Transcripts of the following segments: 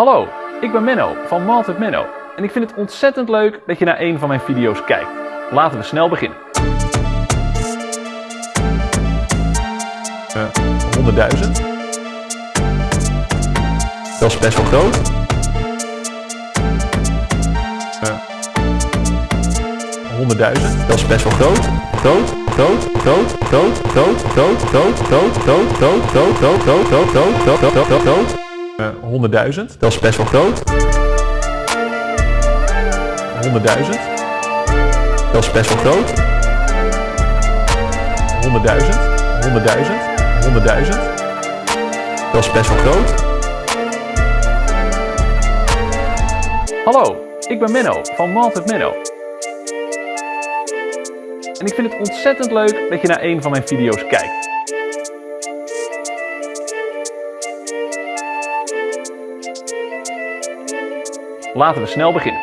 Hallo, ik ben Menno van Malt with Menno en ik vind het ontzettend leuk dat je naar een van mijn video's kijkt. Laten we snel beginnen. Uh, 100.000. Dat is best wel groot. Uh, 100.000. Dat is best wel groot. Groot, groot, groot, groot, groot, groot, groot, groot, groot, groot, groot, groot, groot, groot, groot, groot, groot, groot, groot. 100.000. Dat is best wel groot. 100.000. Dat is best wel groot. 100.000. 100.000. 100.000. Dat is best wel groot. Hallo, ik ben Menno van Malt Menno. En ik vind het ontzettend leuk dat je naar een van mijn video's kijkt. Laten we snel beginnen.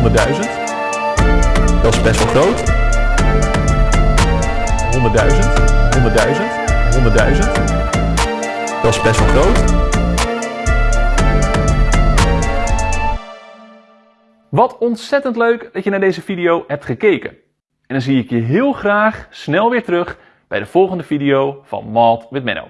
100.000. Dat is best wel groot. 100.000. 100.000. 100.000. Dat is best wel groot. Wat ontzettend leuk dat je naar deze video hebt gekeken. En dan zie ik je heel graag snel weer terug bij de volgende video van Malt with Menno.